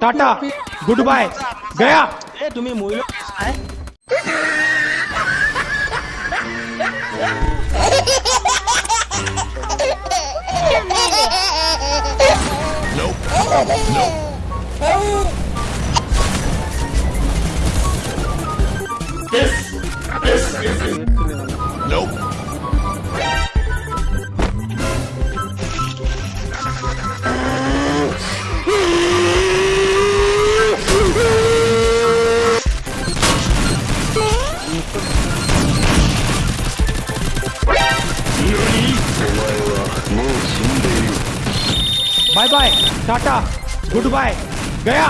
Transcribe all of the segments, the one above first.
Tata good bye गया तुम्हें मुल bye bye tata good bye गया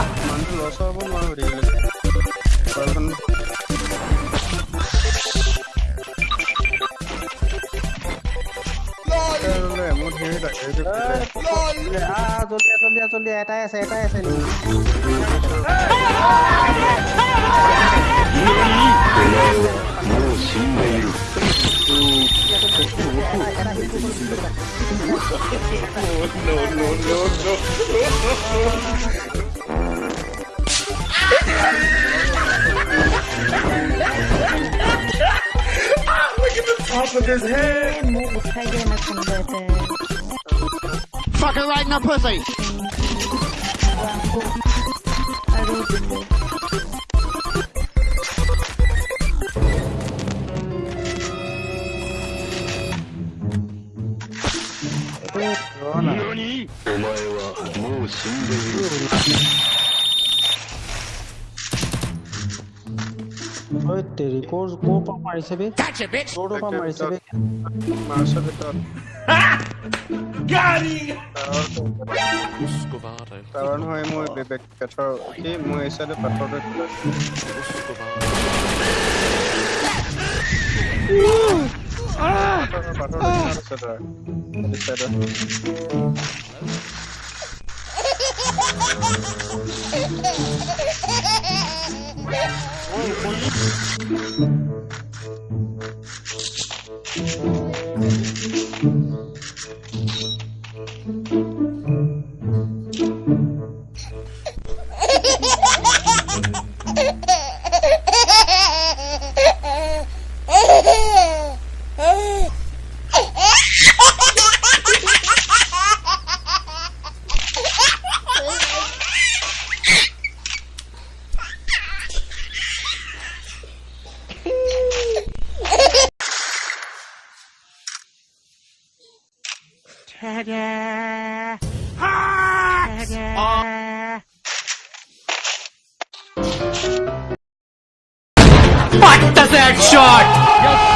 মানুহটো লছ হ'ব নোৱাৰো দেখিলে মোৰ ধেৰ লাগে এইটো আহ জলদি আহ, জলদি আহ, জলদি Fuck it right in the pussy! Gotcha, bitch! Gotcha, bitch! Gotcha, bitch! Gotcha, bitch! Gotcha, bitch! Gotcha, bitch! Gotcha, bitch! Gotcha, bitch! Gotcha, bitch! Gotcha, bitch! Gotcha, bitch! Gotcha, পৰা মাৰিছে বে মাৰ্চৰ ভিতৰত টাৱাৰ নহয় মই বেক পেথৰ কি মই এই চাইডে পাথৰটো পাথৰ পাথৰ Hacks. What does shot?